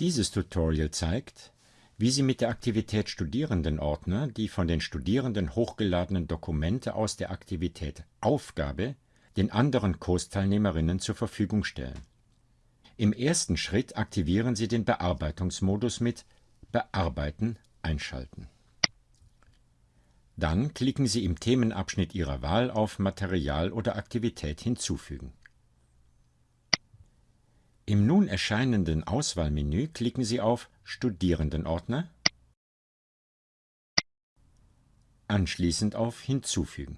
Dieses Tutorial zeigt, wie Sie mit der Aktivität Studierendenordner die von den Studierenden hochgeladenen Dokumente aus der Aktivität Aufgabe den anderen Kursteilnehmerinnen zur Verfügung stellen. Im ersten Schritt aktivieren Sie den Bearbeitungsmodus mit Bearbeiten einschalten. Dann klicken Sie im Themenabschnitt Ihrer Wahl auf Material oder Aktivität hinzufügen. Im nun erscheinenden Auswahlmenü klicken Sie auf Studierendenordner, anschließend auf Hinzufügen.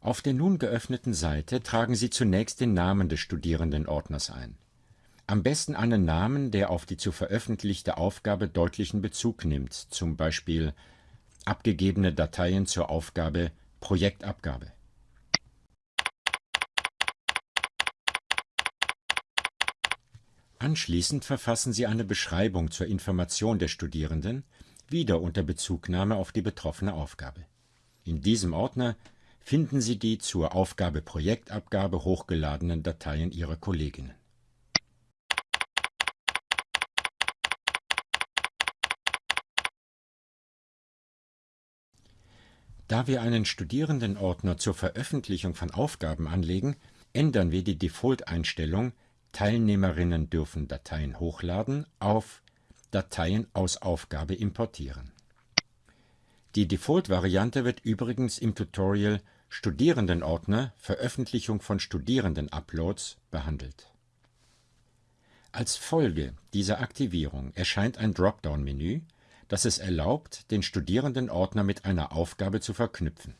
Auf der nun geöffneten Seite tragen Sie zunächst den Namen des Studierendenordners ein. Am besten einen Namen, der auf die zu veröffentlichte Aufgabe deutlichen Bezug nimmt, zum Beispiel abgegebene Dateien zur Aufgabe Projektabgabe. Anschließend verfassen Sie eine Beschreibung zur Information der Studierenden, wieder unter Bezugnahme auf die betroffene Aufgabe. In diesem Ordner finden Sie die zur Aufgabe Projektabgabe hochgeladenen Dateien Ihrer Kolleginnen. Da wir einen Studierendenordner zur Veröffentlichung von Aufgaben anlegen, ändern wir die Default-Einstellung Teilnehmerinnen dürfen Dateien hochladen auf Dateien aus Aufgabe importieren. Die Default-Variante wird übrigens im Tutorial Studierendenordner Veröffentlichung von Studierenden-Uploads behandelt. Als Folge dieser Aktivierung erscheint ein Dropdown-Menü, das es erlaubt, den Studierendenordner mit einer Aufgabe zu verknüpfen.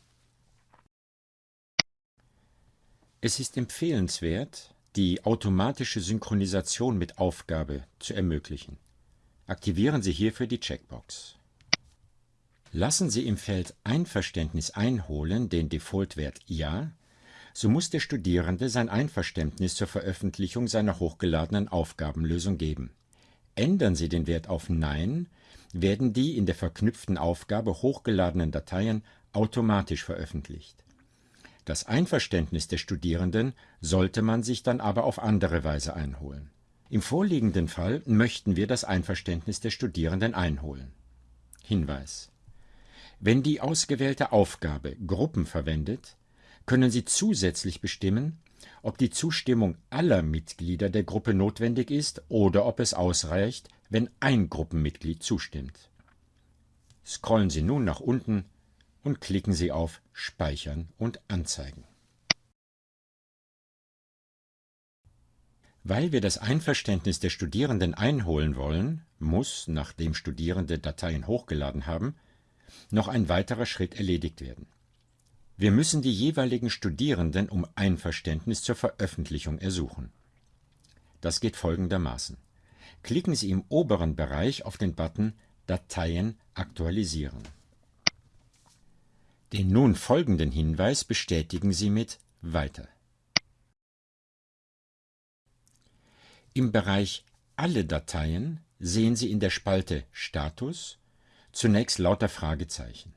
Es ist empfehlenswert, die automatische Synchronisation mit Aufgabe zu ermöglichen. Aktivieren Sie hierfür die Checkbox. Lassen Sie im Feld Einverständnis einholen den Defaultwert Ja, so muss der Studierende sein Einverständnis zur Veröffentlichung seiner hochgeladenen Aufgabenlösung geben. Ändern Sie den Wert auf Nein, werden die in der verknüpften Aufgabe hochgeladenen Dateien automatisch veröffentlicht. Das Einverständnis der Studierenden sollte man sich dann aber auf andere Weise einholen. Im vorliegenden Fall möchten wir das Einverständnis der Studierenden einholen. Hinweis Wenn die ausgewählte Aufgabe Gruppen verwendet, können Sie zusätzlich bestimmen, ob die Zustimmung aller Mitglieder der Gruppe notwendig ist oder ob es ausreicht, wenn ein Gruppenmitglied zustimmt. Scrollen Sie nun nach unten und klicken Sie auf Speichern und Anzeigen. Weil wir das Einverständnis der Studierenden einholen wollen, muss, nachdem Studierende Dateien hochgeladen haben, noch ein weiterer Schritt erledigt werden. Wir müssen die jeweiligen Studierenden um Einverständnis zur Veröffentlichung ersuchen. Das geht folgendermaßen. Klicken Sie im oberen Bereich auf den Button Dateien aktualisieren. Den nun folgenden Hinweis bestätigen Sie mit Weiter. Im Bereich Alle Dateien sehen Sie in der Spalte Status zunächst lauter Fragezeichen.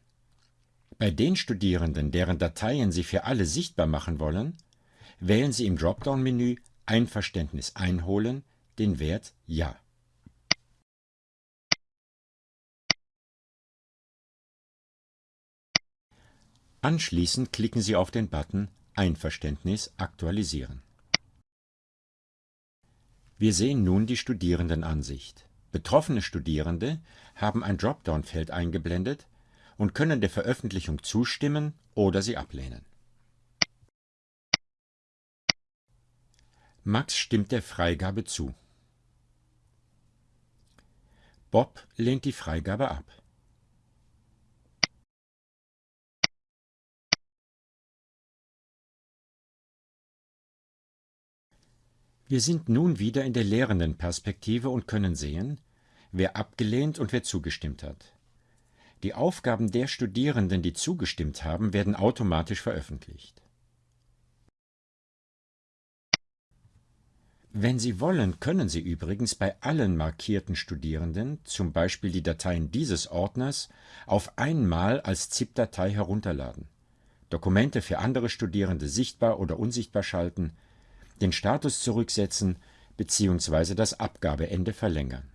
Bei den Studierenden, deren Dateien Sie für alle sichtbar machen wollen, wählen Sie im Dropdown-Menü Einverständnis einholen den Wert Ja. Anschließend klicken Sie auf den Button Einverständnis aktualisieren. Wir sehen nun die Studierendenansicht. Betroffene Studierende haben ein Dropdown-Feld eingeblendet und können der Veröffentlichung zustimmen oder sie ablehnen. Max stimmt der Freigabe zu. Bob lehnt die Freigabe ab. Wir sind nun wieder in der Lehrendenperspektive und können sehen, wer abgelehnt und wer zugestimmt hat. Die Aufgaben der Studierenden, die zugestimmt haben, werden automatisch veröffentlicht. Wenn Sie wollen, können Sie übrigens bei allen markierten Studierenden zum Beispiel die Dateien dieses Ordners auf einmal als ZIP-Datei herunterladen, Dokumente für andere Studierende sichtbar oder unsichtbar schalten den Status zurücksetzen, bzw. das Abgabeende verlängern.